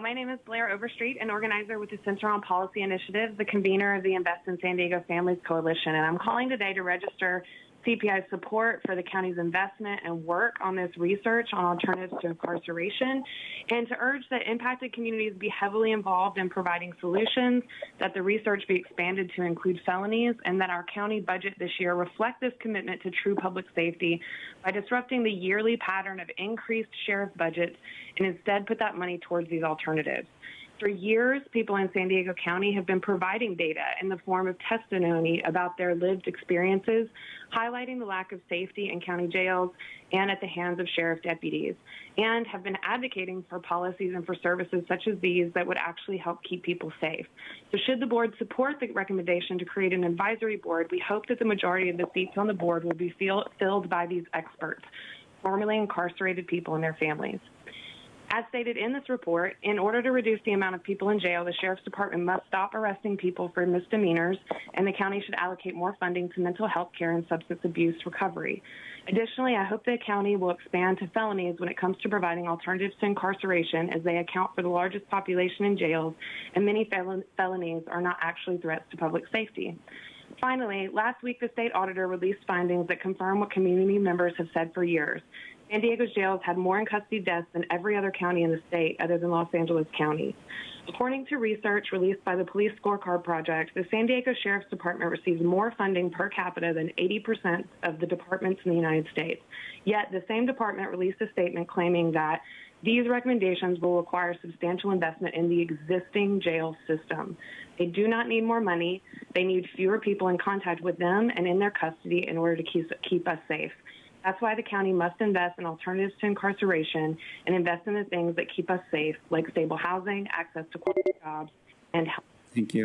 My name is Blair Overstreet, an organizer with the Center on Policy Initiatives, the convener of the Invest in San Diego Families Coalition, and I'm calling today to register CPI support for the county's investment and work on this research on alternatives to incarceration, and to urge that impacted communities be heavily involved in providing solutions, that the research be expanded to include felonies, and that our county budget this year reflect this commitment to true public safety by disrupting the yearly pattern of increased sheriff budgets and instead put that money towards these alternatives. For years, people in San Diego County have been providing data in the form of testimony about their lived experiences, highlighting the lack of safety in county jails and at the hands of sheriff deputies, and have been advocating for policies and for services such as these that would actually help keep people safe. So should the board support the recommendation to create an advisory board, we hope that the majority of the seats on the board will be filled by these experts, formerly incarcerated people and their families. As stated in this report, in order to reduce the amount of people in jail, the Sheriff's Department must stop arresting people for misdemeanors, and the county should allocate more funding to mental health care and substance abuse recovery. Additionally, I hope the county will expand to felonies when it comes to providing alternatives to incarceration, as they account for the largest population in jails, and many fel- felonies are not actually threats to public safety. Finally, last week the state auditor released findings that confirm what community members have said for years. San Diego's jails had more in custody deaths than every other county in the state other than Los Angeles County. According to research released by the Police Scorecard Project, the San Diego Sheriff's Department receives more funding per capita than 80% of the departments in the United States. Yet the same department released a statement claiming that these recommendations will require substantial investment in the existing jail system. They do not need more money. They need fewer people in contact with them and in their custody in order to keep, keep us safe. That's why the county must invest in alternatives to incarceration and invest in the things that keep us safe, like stable housing, access to quality jobs, and health. Thank you.